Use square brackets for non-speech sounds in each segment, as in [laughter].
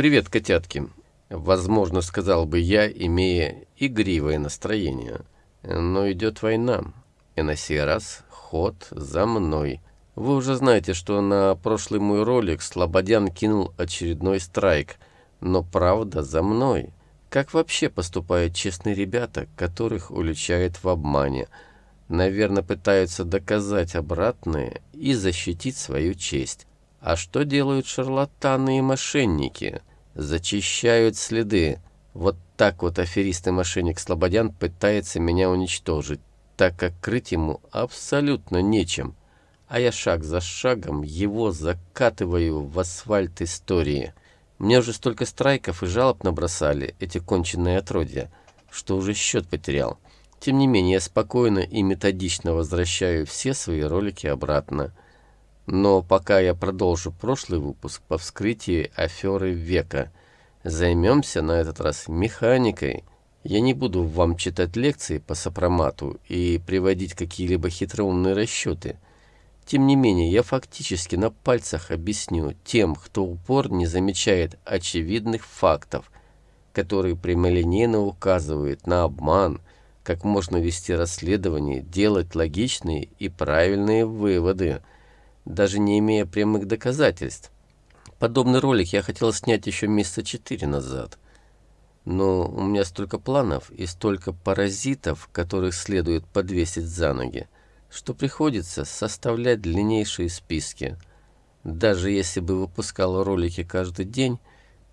«Привет, котятки!» Возможно, сказал бы я, имея игривое настроение. Но идет война, и на сей раз ход за мной. Вы уже знаете, что на прошлый мой ролик Слободян кинул очередной страйк, но правда за мной. Как вообще поступают честные ребята, которых уличают в обмане? Наверное, пытаются доказать обратное и защитить свою честь. А что делают шарлатаны и мошенники? Зачищают следы. Вот так вот аферист и мошенник Слободян пытается меня уничтожить, так как крыть ему абсолютно нечем. А я шаг за шагом его закатываю в асфальт истории. Мне уже столько страйков и жалоб набросали, эти конченые отродья, что уже счет потерял. Тем не менее, я спокойно и методично возвращаю все свои ролики обратно. Но пока я продолжу прошлый выпуск по вскрытии аферы века, займемся на этот раз механикой. Я не буду вам читать лекции по сопромату и приводить какие-либо хитроумные расчеты – тем не менее, я фактически на пальцах объясню тем, кто упор не замечает очевидных фактов, которые прямолинейно указывают на обман, как можно вести расследование, делать логичные и правильные выводы, даже не имея прямых доказательств. Подобный ролик я хотел снять еще месяца четыре назад. Но у меня столько планов и столько паразитов, которых следует подвесить за ноги что приходится составлять длиннейшие списки. Даже если бы выпускал ролики каждый день,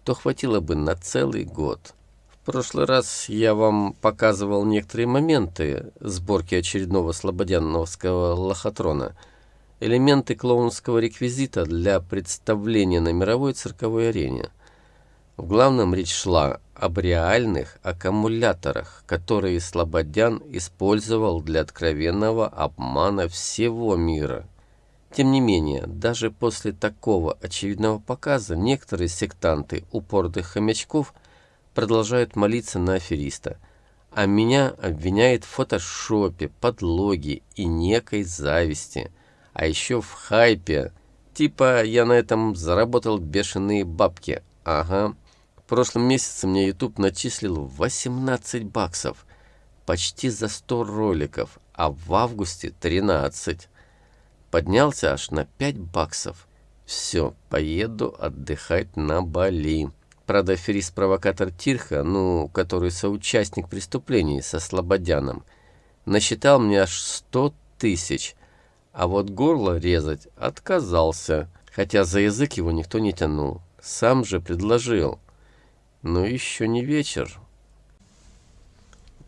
то хватило бы на целый год. В прошлый раз я вам показывал некоторые моменты сборки очередного слободяновского лохотрона, элементы клоунского реквизита для представления на мировой цирковой арене. В главном речь шла об реальных аккумуляторах, которые Слободян использовал для откровенного обмана всего мира. Тем не менее, даже после такого очевидного показа некоторые сектанты упорных хомячков продолжают молиться на афериста, а меня обвиняют в фотошопе, подлоге и некой зависти, а еще в хайпе, типа я на этом заработал бешеные бабки, ага. В прошлом месяце мне YouTube начислил 18 баксов, почти за 100 роликов, а в августе 13. Поднялся аж на 5 баксов. Все, поеду отдыхать на Бали. Правда, аферист-провокатор Тирха, ну, который соучастник преступлений со Слободяном, насчитал мне аж 100 тысяч, а вот горло резать отказался, хотя за язык его никто не тянул. Сам же предложил. Но еще не вечер.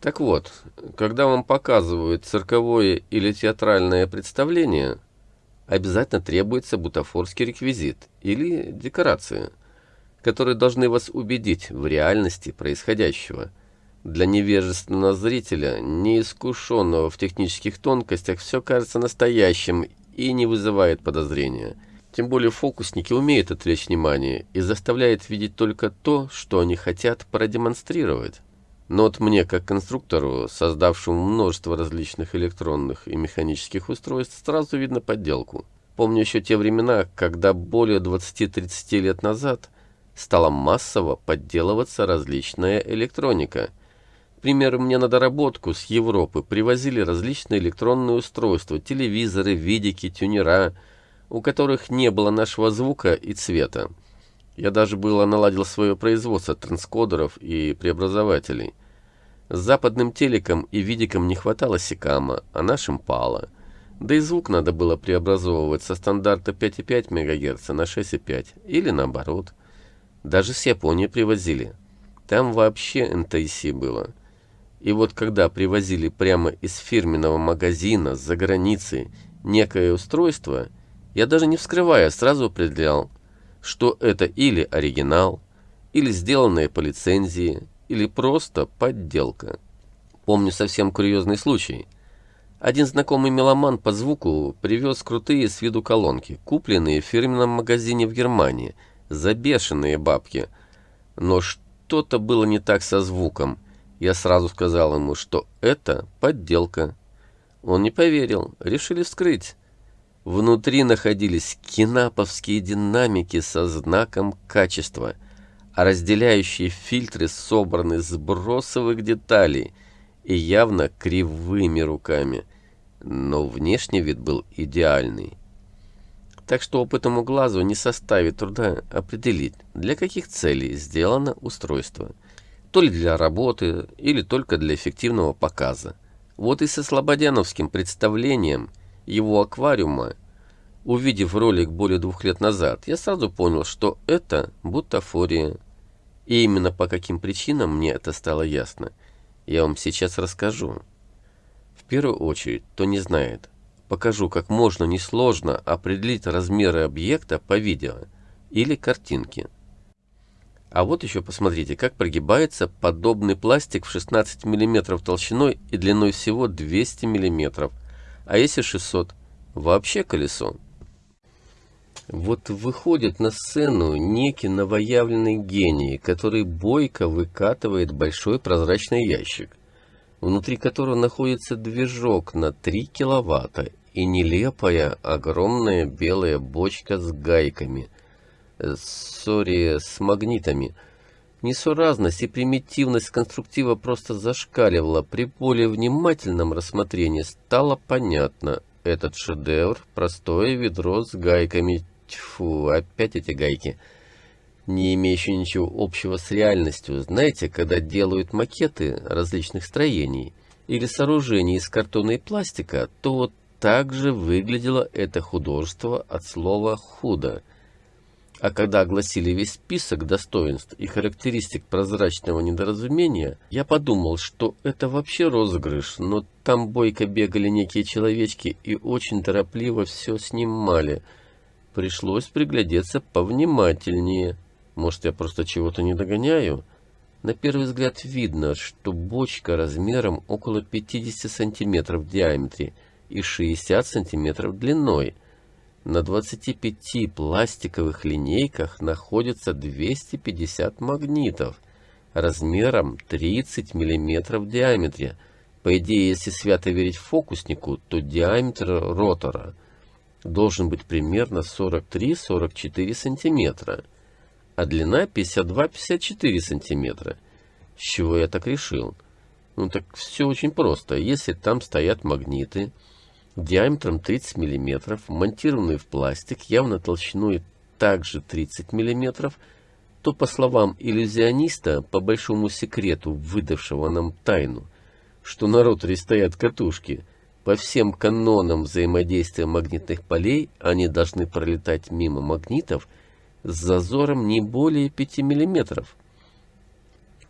Так вот, когда вам показывают цирковое или театральное представление, обязательно требуется бутафорский реквизит или декорация, которые должны вас убедить в реальности происходящего. Для невежественного зрителя, неискушенного в технических тонкостях, все кажется настоящим и не вызывает подозрения – тем более фокусники умеют отвлечь внимание и заставляют видеть только то, что они хотят продемонстрировать. Но вот мне, как конструктору, создавшему множество различных электронных и механических устройств, сразу видно подделку. Помню еще те времена, когда более 20-30 лет назад стала массово подделываться различная электроника. К примеру, мне на доработку с Европы привозили различные электронные устройства, телевизоры, видики, тюнера – у которых не было нашего звука и цвета. Я даже было наладил свое производство транскодеров и преобразователей. С западным телеком и видиком не хватало секама, а нашим пало. Да и звук надо было преобразовывать со стандарта 5,5 МГц на 6,5 или наоборот. Даже с Японии привозили. Там вообще NTC было. И вот когда привозили прямо из фирменного магазина за границей некое устройство – я даже не вскрывая сразу определял, что это или оригинал, или сделанное по лицензии, или просто подделка. Помню совсем курьезный случай. Один знакомый меломан по звуку привез крутые с виду колонки, купленные в фирменном магазине в Германии, за бешеные бабки. Но что-то было не так со звуком. Я сразу сказал ему, что это подделка. Он не поверил, решили вскрыть. Внутри находились кинаповские динамики со знаком качества, а разделяющие фильтры собраны с бросовых деталей и явно кривыми руками, но внешний вид был идеальный. Так что опытному глазу не составит труда определить, для каких целей сделано устройство. То ли для работы, или только для эффективного показа. Вот и со слободяновским представлением его аквариума, увидев ролик более двух лет назад, я сразу понял, что это бутафория. И именно по каким причинам мне это стало ясно, я вам сейчас расскажу. В первую очередь, кто не знает, покажу, как можно несложно определить размеры объекта по видео или картинке. А вот еще посмотрите, как прогибается подобный пластик в 16 мм толщиной и длиной всего 200 мм. А если 600? Вообще колесо. Вот выходит на сцену некий новоявленный гений, который бойко выкатывает большой прозрачный ящик, внутри которого находится движок на 3 киловатта и нелепая огромная белая бочка с гайками, сори, с магнитами. Несуразность и примитивность конструктива просто зашкаливала. При более внимательном рассмотрении стало понятно. Этот шедевр – простое ведро с гайками. Тьфу, опять эти гайки. Не имеющие ничего общего с реальностью. Знаете, когда делают макеты различных строений или сооружений из картона и пластика, то вот так же выглядело это художество от слова «худо». А когда огласили весь список достоинств и характеристик прозрачного недоразумения, я подумал, что это вообще розыгрыш, но там бойко бегали некие человечки и очень торопливо все снимали. Пришлось приглядеться повнимательнее. Может, я просто чего-то не догоняю? На первый взгляд видно, что бочка размером около 50 сантиметров в диаметре и 60 сантиметров длиной – на 25 пластиковых линейках находится 250 магнитов размером 30 мм в диаметре. По идее, если свято верить фокуснику, то диаметр ротора должен быть примерно 43-44 см, а длина 52-54 см. С чего я так решил? Ну так все очень просто. Если там стоят магниты, диаметром 30 мм, монтированный в пластик, явно толщиной также 30 мм, то, по словам иллюзиониста, по большому секрету, выдавшего нам тайну, что на роторе стоят катушки, по всем канонам взаимодействия магнитных полей они должны пролетать мимо магнитов с зазором не более 5 мм.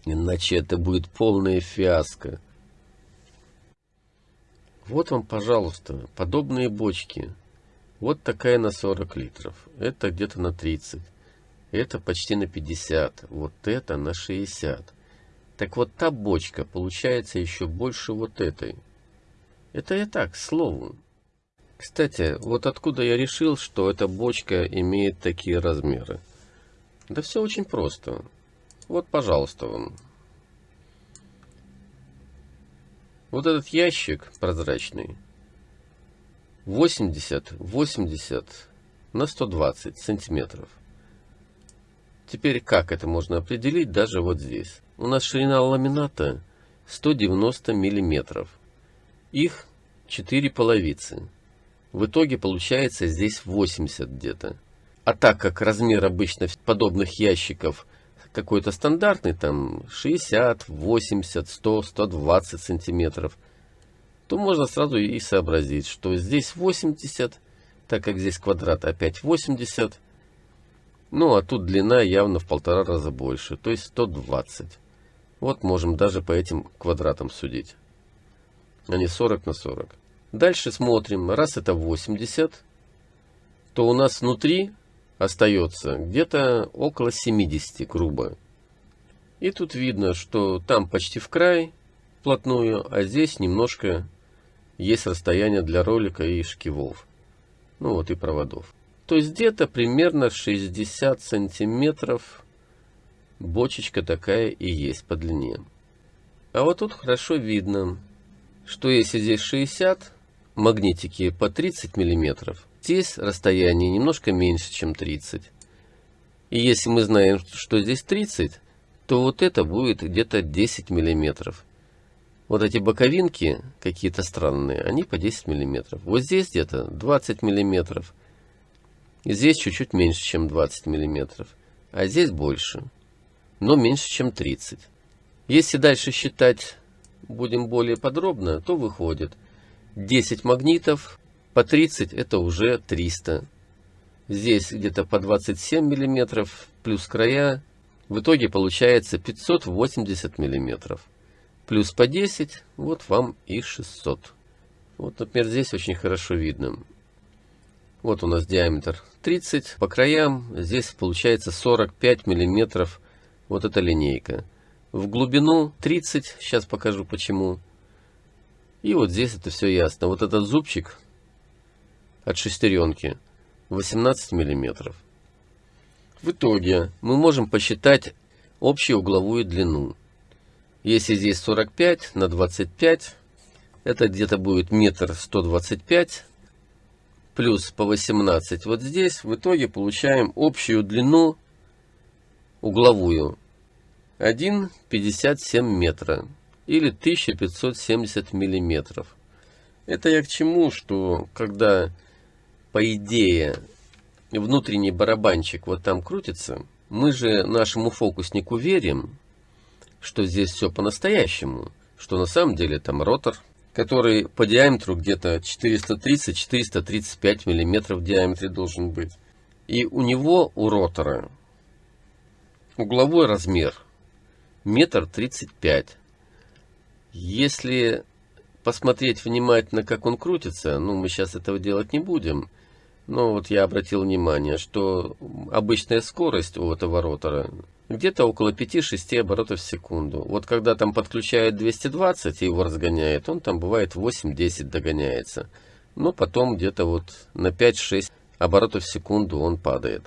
Иначе это будет полная фиаско. Вот вам, пожалуйста, подобные бочки. Вот такая на 40 литров. Это где-то на 30. Это почти на 50. Вот это на 60. Так вот та бочка получается еще больше вот этой. Это я так, слову. Кстати, вот откуда я решил, что эта бочка имеет такие размеры. Да все очень просто. Вот, пожалуйста, вам. Вот этот ящик прозрачный 80, 80 на 120 сантиметров. Теперь как это можно определить даже вот здесь? У нас ширина ламината 190 миллиметров. Их 4 половицы. В итоге получается здесь 80 где-то. А так как размер обычно подобных ящиков какой-то стандартный, там 60, 80, 100, 120 сантиметров, то можно сразу и сообразить, что здесь 80, так как здесь квадрат опять 80, ну а тут длина явно в полтора раза больше, то есть 120. Вот можем даже по этим квадратам судить. Они 40 на 40. Дальше смотрим, раз это 80, то у нас внутри остается где-то около 70 грубо. И тут видно, что там почти в край вплотную, а здесь немножко есть расстояние для ролика и шкивов. Ну вот и проводов. То есть где-то примерно 60 сантиметров бочечка такая и есть по длине. А вот тут хорошо видно, что если здесь 60, магнитики по 30 миллиметров, Здесь расстояние немножко меньше, чем 30. И если мы знаем, что здесь 30, то вот это будет где-то 10 миллиметров. Вот эти боковинки какие-то странные, они по 10 миллиметров. Вот здесь где-то 20 миллиметров. И здесь чуть-чуть меньше, чем 20 миллиметров. А здесь больше, но меньше, чем 30. Если дальше считать будем более подробно, то выходит 10 магнитов по 30 это уже 300. Здесь где-то по 27 миллиметров плюс края. В итоге получается 580 миллиметров. Плюс по 10, вот вам и 600. Вот, например, здесь очень хорошо видно. Вот у нас диаметр 30 по краям. Здесь получается 45 миллиметров. Вот эта линейка. В глубину 30. Сейчас покажу почему. И вот здесь это все ясно. Вот этот зубчик от шестеренки 18 миллиметров. В итоге мы можем посчитать общую угловую длину. Если здесь 45 на 25, это где-то будет метр 125 плюс по 18 вот здесь. В итоге получаем общую длину угловую 1,57 метра или 1570 миллиметров. Это я к чему, что когда по идее, внутренний барабанчик вот там крутится, мы же нашему фокуснику верим, что здесь все по-настоящему, что на самом деле там ротор, который по диаметру где-то 430-435 миллиметров в диаметре должен быть. И у него, у ротора, угловой размер метр тридцать пять. Если посмотреть внимательно, как он крутится, ну, мы сейчас этого делать не будем, но вот я обратил внимание, что обычная скорость у этого ротора где-то около 5-6 оборотов в секунду. Вот когда там подключает 220 и его разгоняет, он там бывает 8-10 догоняется. Но потом где-то вот на 5-6 оборотов в секунду он падает.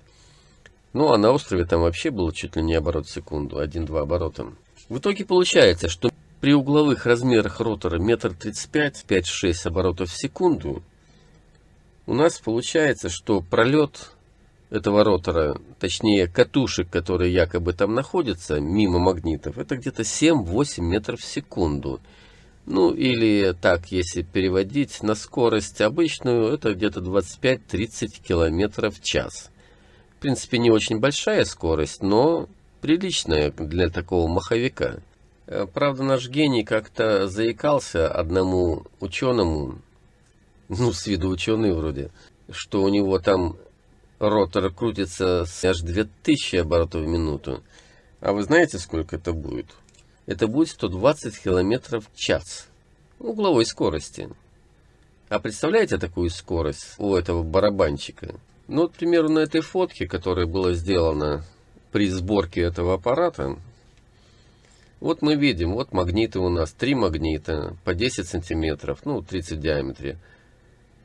Ну а на острове там вообще было чуть ли не оборот в секунду, 1-2 оборота. В итоге получается, что при угловых размерах ротора метр тридцать пять, пять-шесть оборотов в секунду у нас получается, что пролет этого ротора, точнее катушек, которые якобы там находятся, мимо магнитов, это где-то 7-8 метров в секунду. Ну или так, если переводить на скорость обычную, это где-то 25-30 километров в час. В принципе, не очень большая скорость, но приличная для такого маховика. Э, правда, наш гений как-то заикался одному ученому, [laughs] ну, с виду ученый вроде, что у него там ротор крутится с аж 2000 оборотов в минуту. А вы знаете, сколько это будет? Это будет 120 километров в час угловой скорости. А представляете такую скорость у этого барабанчика? Ну, вот, к примеру, на этой фотке, которая была сделана при сборке этого аппарата, вот мы видим, вот магниты у нас, три магнита по 10 сантиметров, ну, 30 в диаметре.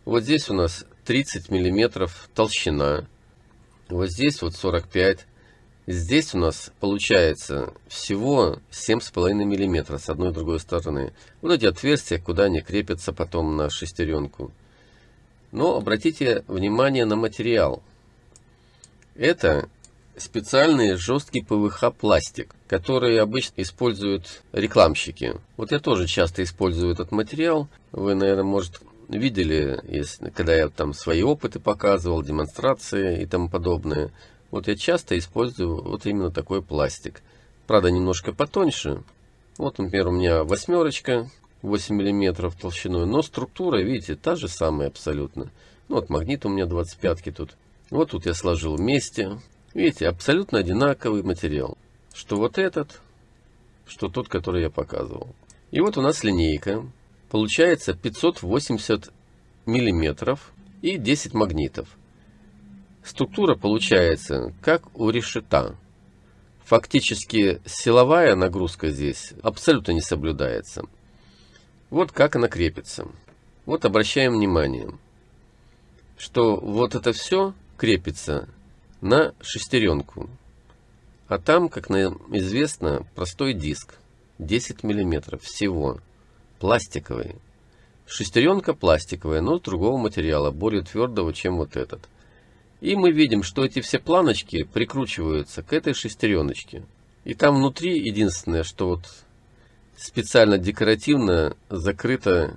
Вот здесь у нас 30 миллиметров толщина. Вот здесь вот 45. Здесь у нас получается всего 7,5 миллиметра с одной и другой стороны. Вот эти отверстия, куда они крепятся потом на шестеренку. Но обратите внимание на материал. Это специальный жесткий ПВХ пластик, который обычно используют рекламщики. Вот я тоже часто использую этот материал. Вы, наверное, может, видели, если, когда я там свои опыты показывал, демонстрации и тому подобное. Вот я часто использую вот именно такой пластик. Правда, немножко потоньше. Вот, например, у меня восьмерочка, 8 миллиметров толщиной, но структура, видите, та же самая абсолютно. Ну, вот магнит у меня 25 тут. Вот тут я сложил вместе. Видите, абсолютно одинаковый материал. Что вот этот, что тот, который я показывал. И вот у нас линейка. Получается 580 миллиметров и 10 магнитов. Структура получается как у решета. Фактически силовая нагрузка здесь абсолютно не соблюдается. Вот как она крепится. Вот обращаем внимание, что вот это все крепится на шестеренку. А там, как нам известно, простой диск. 10 миллиметров всего. Пластиковый. Шестеренка пластиковая, но другого материала, более твердого, чем вот этот. И мы видим, что эти все планочки прикручиваются к этой шестереночке. И там внутри единственное, что вот специально декоративно закрыто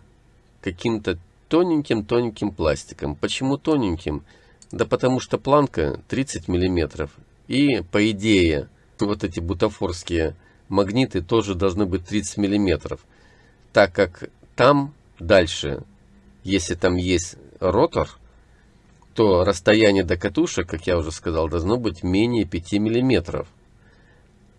каким-то тоненьким-тоненьким пластиком. Почему тоненьким? Да потому что планка 30 миллиметров. И по идее вот эти бутафорские магниты тоже должны быть 30 миллиметров. Так как там дальше, если там есть ротор, то расстояние до катушек, как я уже сказал, должно быть менее 5 миллиметров.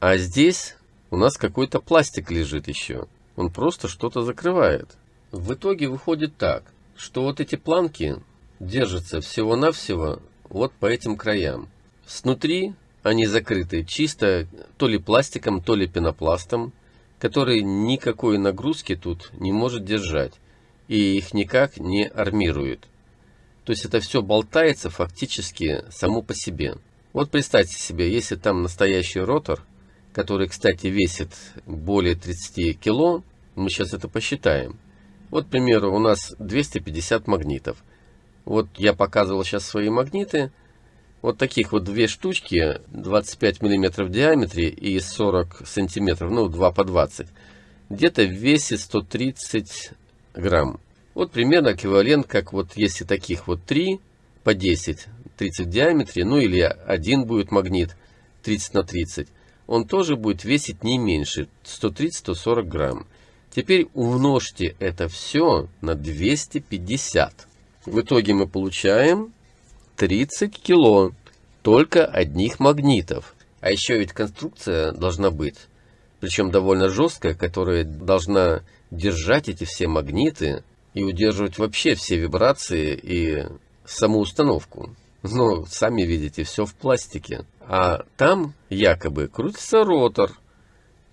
А здесь у нас какой-то пластик лежит еще. Он просто что-то закрывает. В итоге выходит так, что вот эти планки держатся всего-навсего вот по этим краям. Снутри они закрыты чисто то ли пластиком, то ли пенопластом, который никакой нагрузки тут не может держать и их никак не армирует. То есть это все болтается фактически само по себе. Вот представьте себе, если там настоящий ротор, который, кстати, весит более 30 кило, мы сейчас это посчитаем. Вот, к примеру, у нас 250 магнитов. Вот я показывал сейчас свои магниты. Вот таких вот две штучки, 25 миллиметров в диаметре и 40 сантиметров, ну 2 по 20. Где-то весит 130 грамм. Вот примерно эквивалент, как вот если таких вот 3 по 10, 30 в диаметре, ну или один будет магнит 30 на 30, он тоже будет весить не меньше 130-140 грамм. Теперь умножьте это все на 250. В итоге мы получаем 30 кило только одних магнитов. А еще ведь конструкция должна быть, причем довольно жесткая, которая должна держать эти все магниты и удерживать вообще все вибрации и саму установку. Но сами видите, все в пластике. А там якобы крутится ротор,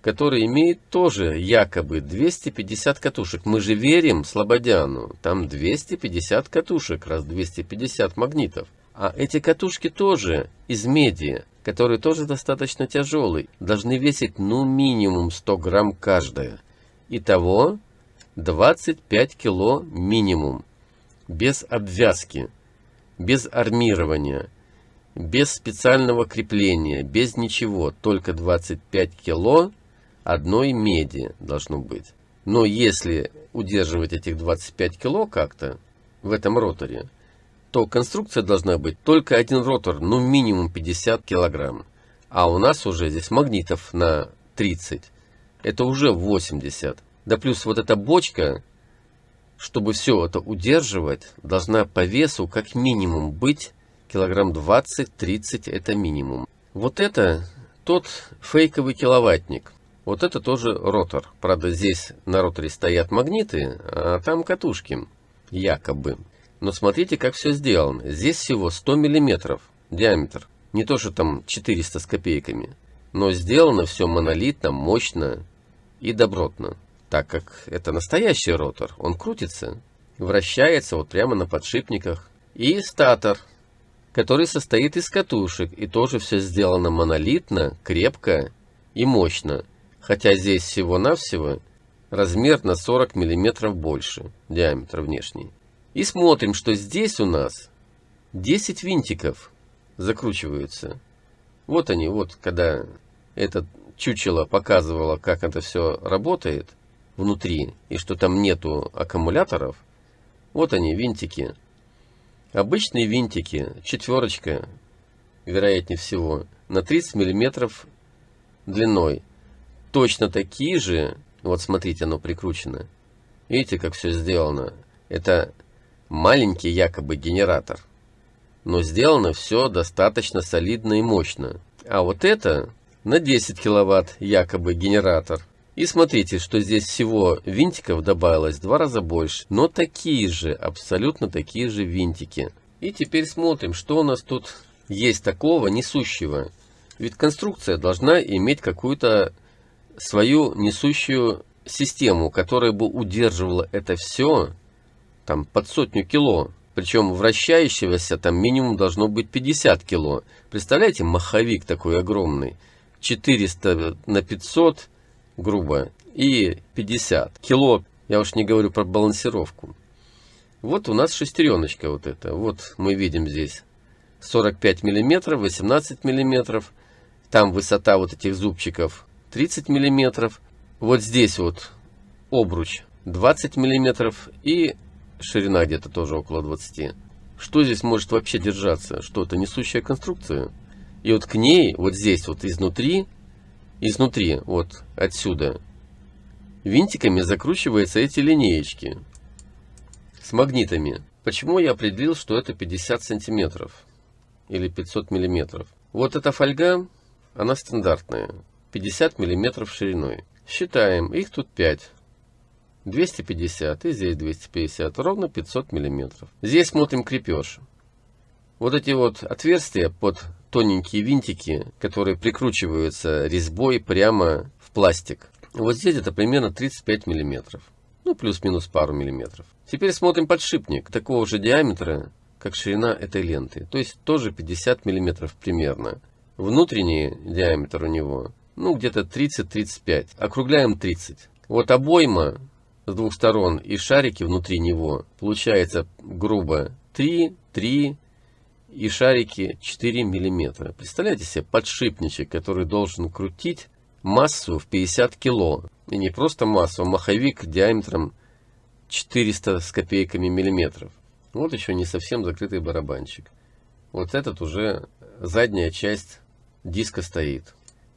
который имеет тоже якобы 250 катушек. Мы же верим Слободяну, там 250 катушек, раз 250 магнитов. А эти катушки тоже из меди, которые тоже достаточно тяжелые, должны весить ну минимум 100 грамм каждая. Итого 25 кило минимум, без обвязки, без армирования, без специального крепления, без ничего, только 25 кило одной меди должно быть. Но если удерживать этих 25 кило как-то в этом роторе, то конструкция должна быть только один ротор, ну минимум 50 килограмм. А у нас уже здесь магнитов на 30. Это уже 80. Да плюс вот эта бочка, чтобы все это удерживать, должна по весу как минимум быть килограмм 20-30 это минимум. Вот это тот фейковый киловаттник. Вот это тоже ротор. Правда, здесь на роторе стоят магниты, а там катушки, якобы. Но смотрите, как все сделано. Здесь всего 100 миллиметров диаметр. Не то, что там 400 с копейками. Но сделано все монолитно, мощно и добротно. Так как это настоящий ротор. Он крутится, вращается вот прямо на подшипниках. И статор, который состоит из катушек. И тоже все сделано монолитно, крепко и мощно. Хотя здесь всего-навсего размер на 40 мм больше, диаметр внешний. И смотрим, что здесь у нас 10 винтиков закручиваются. Вот они, вот когда этот чучело показывало, как это все работает внутри, и что там нету аккумуляторов, вот они, винтики. Обычные винтики, четверочка, вероятнее всего, на 30 миллиметров длиной. Точно такие же, вот смотрите, оно прикручено. Видите, как все сделано? Это маленький якобы генератор. Но сделано все достаточно солидно и мощно. А вот это на 10 киловатт якобы генератор. И смотрите, что здесь всего винтиков добавилось в два раза больше. Но такие же, абсолютно такие же винтики. И теперь смотрим, что у нас тут есть такого несущего. Ведь конструкция должна иметь какую-то свою несущую систему, которая бы удерживала это все там под сотню кило. Причем вращающегося там минимум должно быть 50 кило. Представляете, маховик такой огромный. 400 на 500, грубо, и 50 кило. Я уж не говорю про балансировку. Вот у нас шестереночка вот эта. Вот мы видим здесь 45 миллиметров, 18 миллиметров. Там высота вот этих зубчиков 30 миллиметров. Вот здесь вот обруч 20 миллиметров и ширина где-то тоже около 20. Что здесь может вообще держаться? Что это несущая конструкция? И вот к ней, вот здесь вот изнутри, изнутри, вот отсюда, винтиками закручиваются эти линеечки с магнитами. Почему я определил, что это 50 сантиметров или 500 миллиметров? Вот эта фольга, она стандартная, 50 миллиметров шириной. Считаем, их тут 5. 250 и здесь 250, ровно 500 миллиметров. Здесь смотрим крепеж. Вот эти вот отверстия под тоненькие винтики, которые прикручиваются резьбой прямо в пластик. Вот здесь это примерно 35 миллиметров. Ну, плюс-минус пару миллиметров. Теперь смотрим подшипник такого же диаметра, как ширина этой ленты. То есть тоже 50 миллиметров примерно. Внутренний диаметр у него, ну, где-то 30-35. Округляем 30. Вот обойма с двух сторон и шарики внутри него, получается грубо 3, 3 и шарики 4 миллиметра. Представляете себе подшипничек, который должен крутить массу в 50 кило. И не просто массу, а маховик диаметром 400 с копейками миллиметров. Вот еще не совсем закрытый барабанчик. Вот этот уже задняя часть диска стоит.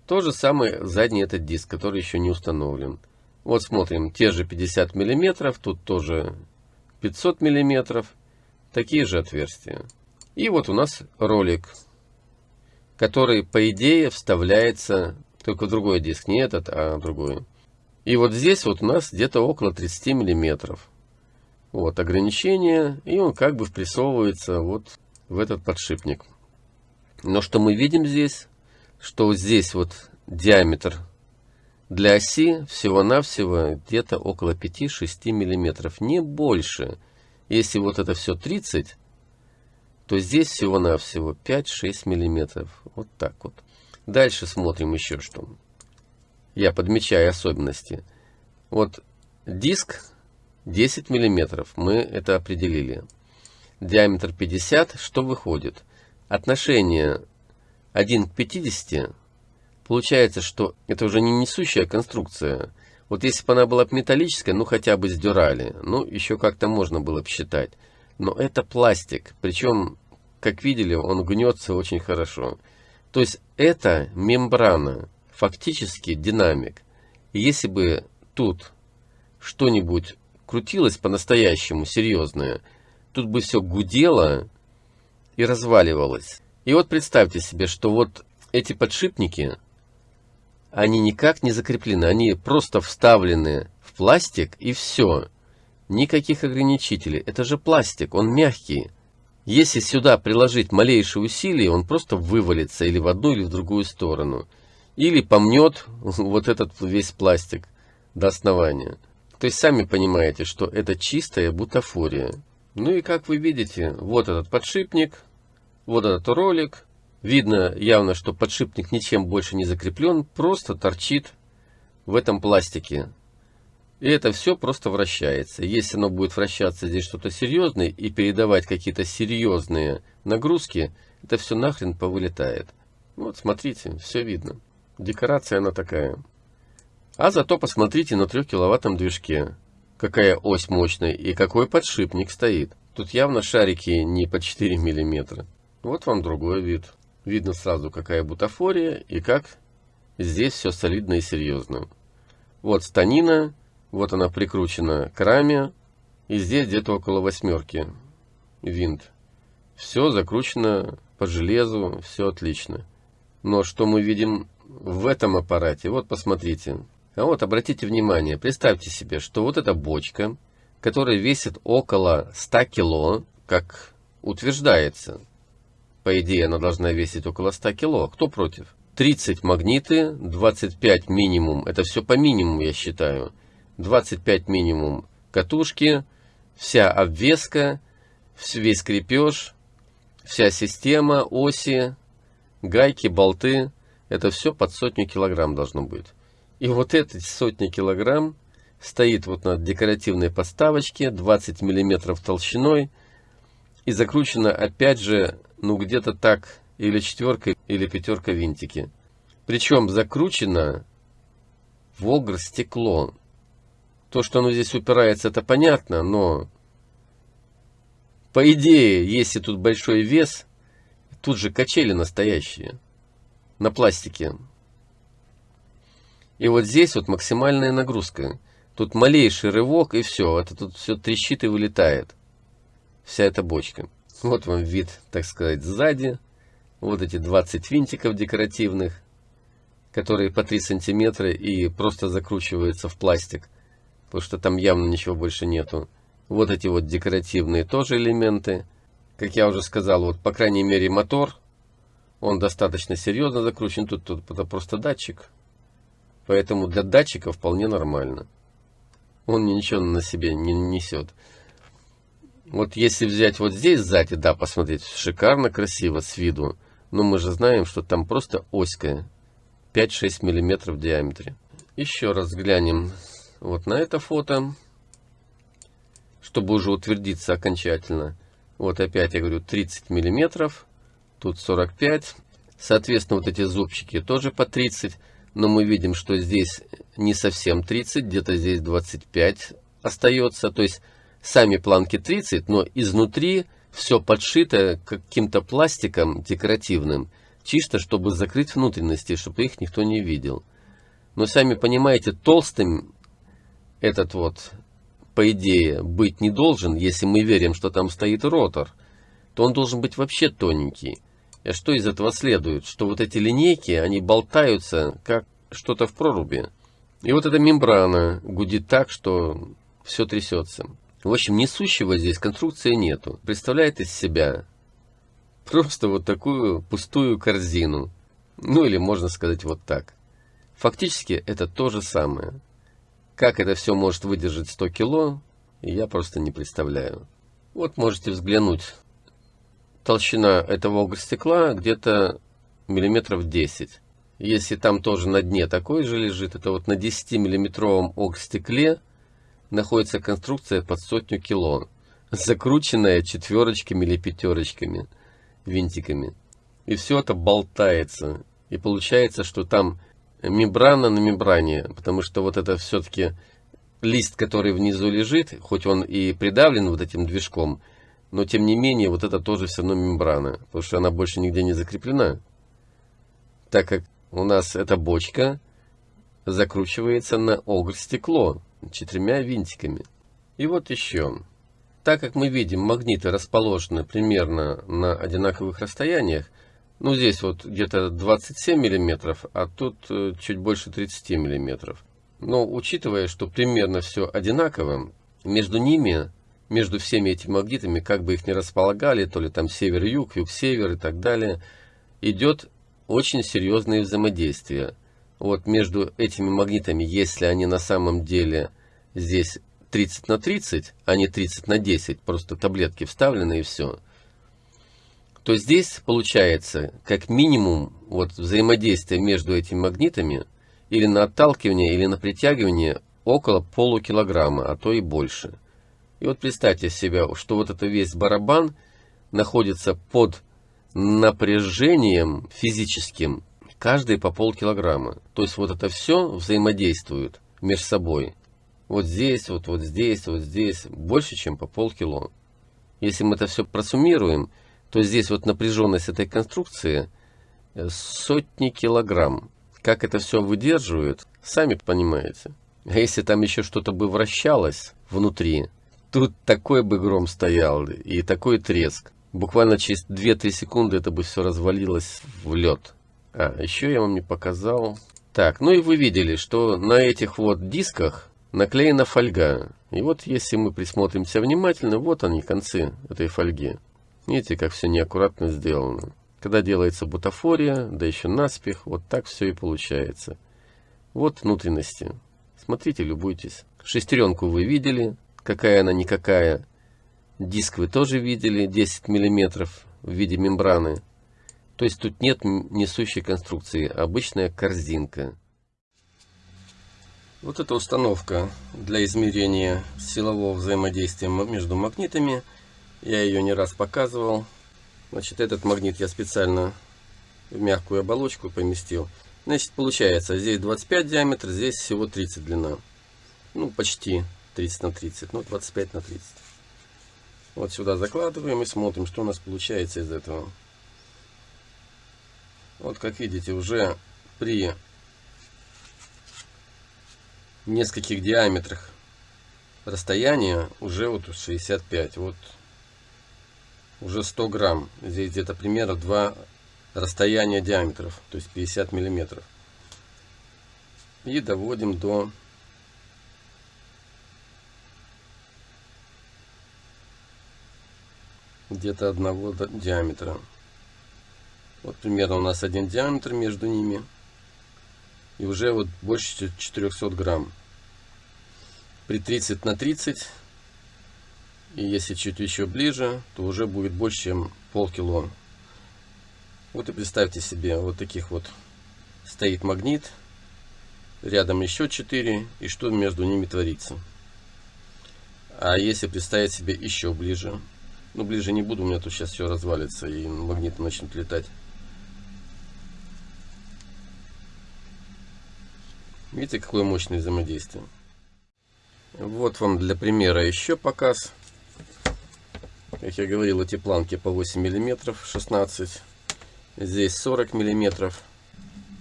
То же самое задний этот диск, который еще не установлен. Вот смотрим, те же 50 миллиметров, тут тоже 500 миллиметров, такие же отверстия. И вот у нас ролик, который по идее вставляется только в другой диск, не этот, а другой. И вот здесь вот у нас где-то около 30 миллиметров. Вот ограничение, и он как бы впрессовывается вот в этот подшипник. Но что мы видим здесь, что вот здесь вот диаметр для оси всего-навсего где-то около 5-6 миллиметров, не больше. Если вот это все 30, то здесь всего-навсего 5-6 миллиметров. Вот так вот. Дальше смотрим еще что. Я подмечаю особенности. Вот диск 10 миллиметров. Мы это определили. Диаметр 50. Что выходит? Отношение 1 к 50 Получается, что это уже не несущая конструкция. Вот если бы она была металлическая, ну хотя бы с дюрали, ну еще как-то можно было бы считать. Но это пластик, причем, как видели, он гнется очень хорошо. То есть это мембрана, фактически динамик. Если бы тут что-нибудь крутилось по-настоящему серьезное, тут бы все гудело и разваливалось. И вот представьте себе, что вот эти подшипники, они никак не закреплены, они просто вставлены в пластик и все. Никаких ограничителей. Это же пластик, он мягкий. Если сюда приложить малейшие усилия, он просто вывалится или в одну, или в другую сторону. Или помнет [laughs] вот этот весь пластик до основания. То есть сами понимаете, что это чистая бутафория. Ну и как вы видите, вот этот подшипник, вот этот ролик, Видно явно, что подшипник ничем больше не закреплен, просто торчит в этом пластике. И это все просто вращается. Если оно будет вращаться здесь что-то серьезное и передавать какие-то серьезные нагрузки, это все нахрен повылетает. Вот смотрите, все видно. Декорация она такая. А зато посмотрите на 3 киловаттном движке. Какая ось мощная и какой подшипник стоит. Тут явно шарики не по 4 миллиметра. Вот вам другой вид. Видно сразу, какая бутафория и как здесь все солидно и серьезно. Вот станина, вот она прикручена к раме, и здесь где-то около восьмерки винт. Все закручено по железу, все отлично. Но что мы видим в этом аппарате? Вот посмотрите. А вот обратите внимание, представьте себе, что вот эта бочка, которая весит около 100 кило, как утверждается, по идее, она должна весить около 100 кило. Кто против? 30 магниты, 25 минимум. Это все по минимуму, я считаю. 25 минимум катушки, вся обвеска, весь крепеж, вся система, оси, гайки, болты. Это все под сотню килограмм должно быть. И вот эти сотни килограмм стоит вот на декоративной подставочке 20 миллиметров толщиной и закручена опять же ну где-то так, или четверка, или пятерка винтики. Причем закручено Волгр стекло. То, что оно здесь упирается, это понятно, но по идее, если тут большой вес, тут же качели настоящие на пластике. И вот здесь вот максимальная нагрузка. Тут малейший рывок и все. Это тут все трещит и вылетает. Вся эта бочка. Вот вам вид, так сказать, сзади. Вот эти 20 винтиков декоративных, которые по 3 сантиметра и просто закручиваются в пластик. Потому что там явно ничего больше нету. Вот эти вот декоративные тоже элементы. Как я уже сказал, вот по крайней мере мотор, он достаточно серьезно закручен. Тут, тут это просто датчик. Поэтому для датчика вполне нормально. Он ничего на себе не несет. Вот если взять вот здесь сзади, да, посмотреть, шикарно, красиво с виду. Но мы же знаем, что там просто оська. 5-6 миллиметров в диаметре. Еще раз взглянем вот на это фото. Чтобы уже утвердиться окончательно. Вот опять я говорю 30 миллиметров. Тут 45. Соответственно, вот эти зубчики тоже по 30 но мы видим, что здесь не совсем 30, где-то здесь 25 остается, то есть сами планки 30, но изнутри все подшито каким-то пластиком декоративным, чисто чтобы закрыть внутренности, чтобы их никто не видел. Но сами понимаете, толстым этот вот, по идее, быть не должен, если мы верим, что там стоит ротор, то он должен быть вообще тоненький. И что из этого следует? Что вот эти линейки, они болтаются, как что-то в проруби. И вот эта мембрана гудит так, что все трясется. В общем, несущего здесь конструкции нету. Представляет из себя просто вот такую пустую корзину. Ну или можно сказать вот так. Фактически это то же самое. Как это все может выдержать 100 кило, я просто не представляю. Вот можете взглянуть толщина этого стекла где-то миллиметров 10. Если там тоже на дне такой же лежит, это вот на 10-миллиметровом стекле находится конструкция под сотню кило, закрученная четверочками или пятерочками, винтиками. И все это болтается. И получается, что там мембрана на мембране, потому что вот это все-таки лист, который внизу лежит, хоть он и придавлен вот этим движком, но тем не менее, вот это тоже все равно мембрана, потому что она больше нигде не закреплена. Так как у нас эта бочка закручивается на огр стекло четырьмя винтиками. И вот еще. Так как мы видим, магниты расположены примерно на одинаковых расстояниях, ну здесь вот где-то 27 миллиметров, а тут э, чуть больше 30 миллиметров. Но учитывая, что примерно все одинаково, между ними между всеми этими магнитами, как бы их ни располагали, то ли там север-юг, юг-север и так далее, идет очень серьезное взаимодействие. Вот между этими магнитами, если они на самом деле здесь 30 на 30, а не 30 на 10, просто таблетки вставлены и все, то здесь получается как минимум вот взаимодействие между этими магнитами или на отталкивание, или на притягивание около полукилограмма, а то и больше. И вот представьте себе, что вот это весь барабан находится под напряжением физическим каждый по полкилограмма. То есть вот это все взаимодействует между собой. Вот здесь, вот, вот здесь, вот здесь, больше, чем по полкило. Если мы это все просуммируем, то здесь вот напряженность этой конструкции э, сотни килограмм. Как это все выдерживает, сами понимаете. А если там еще что-то бы вращалось внутри, Тут такой бы гром стоял и такой треск. Буквально через 2-3 секунды это бы все развалилось в лед. А, еще я вам не показал. Так, ну и вы видели, что на этих вот дисках наклеена фольга. И вот если мы присмотримся внимательно, вот они концы этой фольги. Видите, как все неаккуратно сделано. Когда делается бутафория, да еще наспех, вот так все и получается. Вот внутренности. Смотрите, любуйтесь. Шестеренку вы видели, какая она никакая. Диск вы тоже видели, 10 миллиметров в виде мембраны. То есть тут нет несущей конструкции, обычная корзинка. Вот эта установка для измерения силового взаимодействия между магнитами. Я ее не раз показывал. Значит, этот магнит я специально в мягкую оболочку поместил. Значит, получается, здесь 25 диаметр, здесь всего 30 длина. Ну, почти 30 на 30, ну, 25 на 30. Вот сюда закладываем и смотрим, что у нас получается из этого. Вот, как видите, уже при нескольких диаметрах расстояния уже вот 65. Вот уже 100 грамм. Здесь где-то примерно 2 расстояния диаметров, то есть 50 миллиметров. И доводим до где-то одного диаметра. Вот примерно у нас один диаметр между ними. И уже вот больше 400 грамм. При 30 на 30 и если чуть еще ближе, то уже будет больше, чем полкило. Вот и представьте себе, вот таких вот стоит магнит, рядом еще 4, и что между ними творится. А если представить себе еще ближе, ну ближе не буду, у меня тут сейчас все развалится и магниты начнут летать. Видите, какое мощное взаимодействие. Вот вам для примера еще показ. Как я говорил, эти планки по 8 миллиметров, 16. Здесь 40 миллиметров.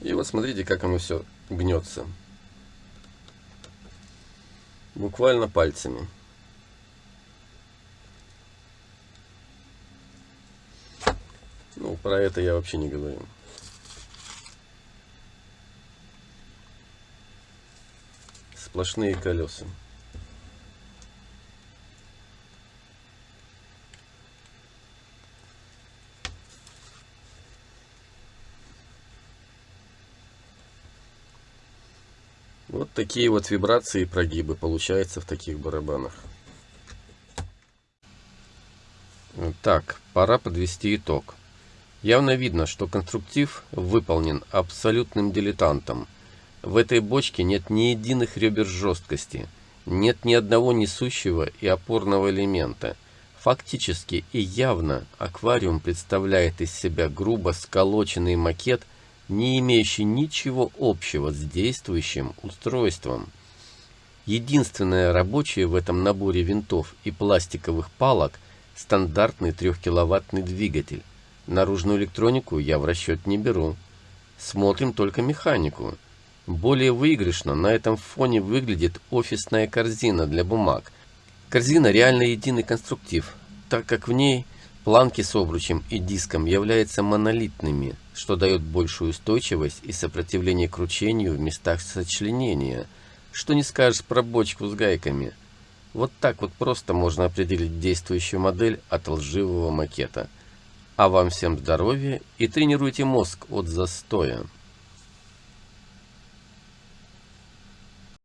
И вот смотрите, как оно все гнется. Буквально пальцами. Ну, про это я вообще не говорю. Сплошные колеса. Вот такие вот вибрации и прогибы получаются в таких барабанах. Так, пора подвести итог. Явно видно, что конструктив выполнен абсолютным дилетантом. В этой бочке нет ни единых ребер жесткости, нет ни одного несущего и опорного элемента. Фактически и явно аквариум представляет из себя грубо сколоченный макет не имеющий ничего общего с действующим устройством. Единственное рабочее в этом наборе винтов и пластиковых палок – стандартный 3-киловаттный двигатель. Наружную электронику я в расчет не беру. Смотрим только механику. Более выигрышно на этом фоне выглядит офисная корзина для бумаг. Корзина реально единый конструктив, так как в ней планки с обручем и диском являются монолитными – что дает большую устойчивость и сопротивление кручению в местах сочленения. Что не скажешь про бочку с гайками. Вот так вот просто можно определить действующую модель от лживого макета. А вам всем здоровья и тренируйте мозг от застоя.